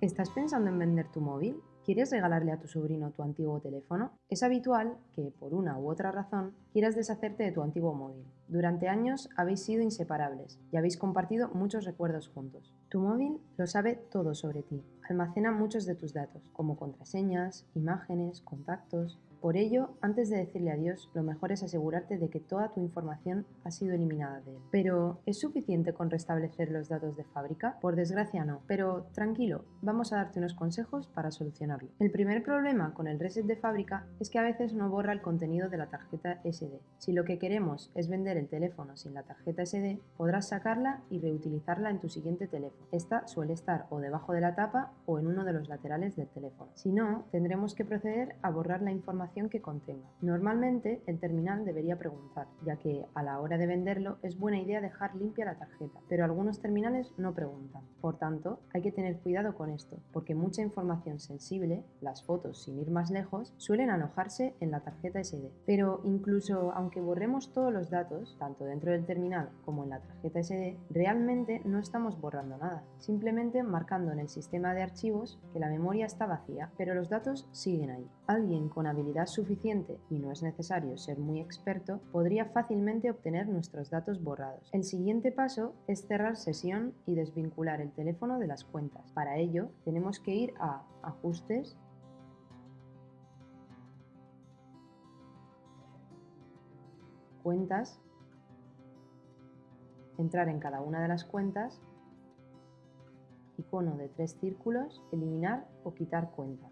¿Estás pensando en vender tu móvil? ¿Quieres regalarle a tu sobrino tu antiguo teléfono? Es habitual que, por una u otra razón, quieras deshacerte de tu antiguo móvil. Durante años habéis sido inseparables y habéis compartido muchos recuerdos juntos. Tu móvil lo sabe todo sobre ti. Almacena muchos de tus datos, como contraseñas, imágenes, contactos, por ello, antes de decirle adiós, lo mejor es asegurarte de que toda tu información ha sido eliminada de él. Pero, ¿es suficiente con restablecer los datos de fábrica? Por desgracia no, pero tranquilo, vamos a darte unos consejos para solucionarlo. El primer problema con el reset de fábrica es que a veces no borra el contenido de la tarjeta SD. Si lo que queremos es vender el teléfono sin la tarjeta SD, podrás sacarla y reutilizarla en tu siguiente teléfono. Esta suele estar o debajo de la tapa o en uno de los laterales del teléfono. Si no, tendremos que proceder a borrar la información que contenga. Normalmente el terminal debería preguntar, ya que a la hora de venderlo es buena idea dejar limpia la tarjeta, pero algunos terminales no preguntan. Por tanto, hay que tener cuidado con esto, porque mucha información sensible, las fotos sin ir más lejos, suelen alojarse en la tarjeta SD. Pero incluso aunque borremos todos los datos, tanto dentro del terminal como en la tarjeta SD, realmente no estamos borrando nada, simplemente marcando en el sistema de archivos que la memoria está vacía, pero los datos siguen ahí. Alguien con habilidad suficiente y no es necesario ser muy experto, podría fácilmente obtener nuestros datos borrados. El siguiente paso es cerrar sesión y desvincular el teléfono de las cuentas. Para ello, tenemos que ir a Ajustes, Cuentas, entrar en cada una de las cuentas, icono de tres círculos, eliminar o quitar cuenta.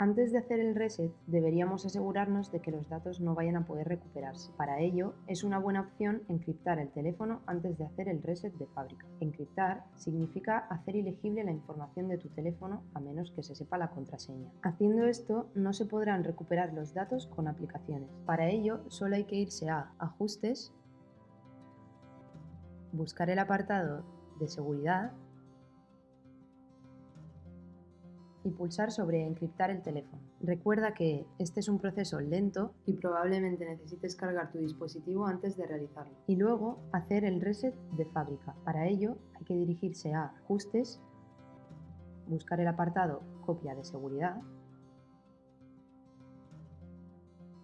Antes de hacer el reset, deberíamos asegurarnos de que los datos no vayan a poder recuperarse. Para ello, es una buena opción encriptar el teléfono antes de hacer el reset de fábrica. Encriptar significa hacer ilegible la información de tu teléfono a menos que se sepa la contraseña. Haciendo esto, no se podrán recuperar los datos con aplicaciones. Para ello, solo hay que irse a Ajustes, buscar el apartado de Seguridad y pulsar sobre encriptar el teléfono. Recuerda que este es un proceso lento y probablemente necesites cargar tu dispositivo antes de realizarlo. Y luego hacer el reset de fábrica. Para ello hay que dirigirse a Ajustes, buscar el apartado Copia de seguridad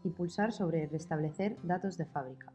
y pulsar sobre Restablecer datos de fábrica.